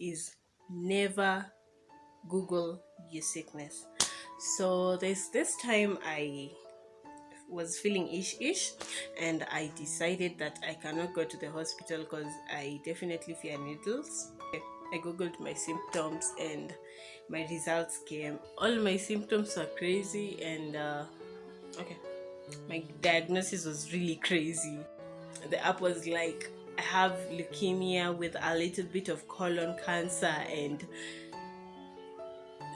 is never google your sickness. So this this time i was feeling ish-ish and i decided that i cannot go to the hospital because i definitely fear needles. I googled my symptoms and my results came. All my symptoms are crazy and uh, okay my diagnosis was really crazy. The app was like have leukemia with a little bit of colon cancer and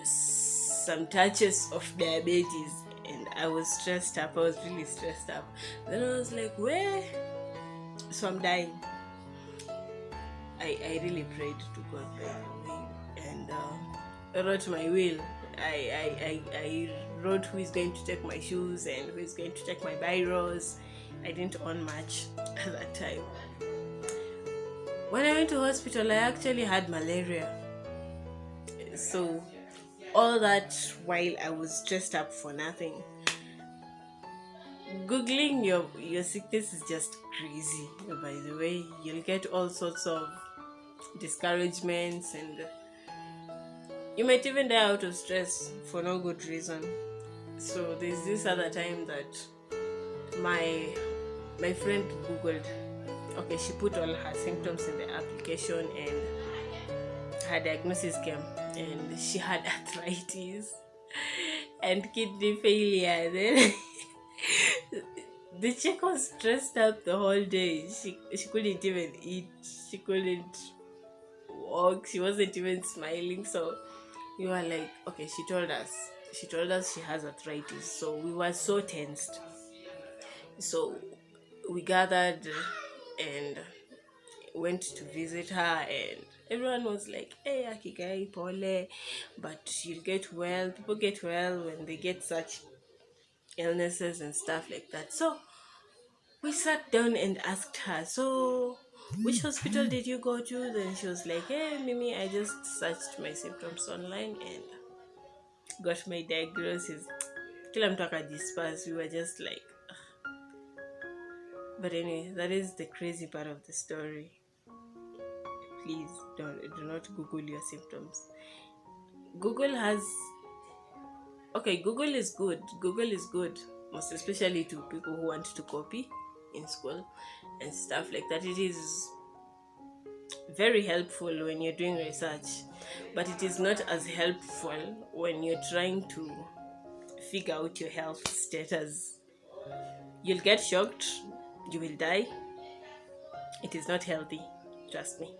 some touches of diabetes and i was stressed up i was really stressed up then i was like where so i'm dying i i really prayed to god and uh, i wrote my will I, I, I, I wrote who is going to take my shoes and who is going to take my biros. I didn't own much at that time. When I went to hospital, I actually had malaria. So all that while I was dressed up for nothing. Googling your, your sickness is just crazy, by the way. You'll get all sorts of discouragements and you might even die out of stress for no good reason. So there's this other time that my my friend googled okay she put all her symptoms in the application and her diagnosis came and she had arthritis and kidney failure. Then the chick was stressed out the whole day. She she couldn't even eat. She couldn't walk. She wasn't even smiling. So we were like okay she told us she told us she has arthritis. So we were so tensed. So we gathered and went to visit her and everyone was like hey akigai pole. But you'll get well people get well when they get such illnesses and stuff like that. So we sat down and asked her so which hospital did you go to? Then she was like hey mimi i just searched my symptoms online and got my diagnosis. Till i'm mtu akajispas we were just like but anyway that is the crazy part of the story. Please don't do not google your symptoms. Google has okay google is good. Google is good most especially to people who want to copy in school and stuff like that. It is very helpful when you're doing research but it is not as helpful when you're trying to figure out your health status. You'll get shocked you will die. It is not healthy trust me.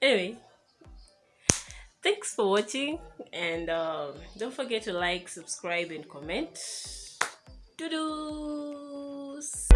Anyway thanks for watching and um, don't forget to like subscribe and comment. Doodles!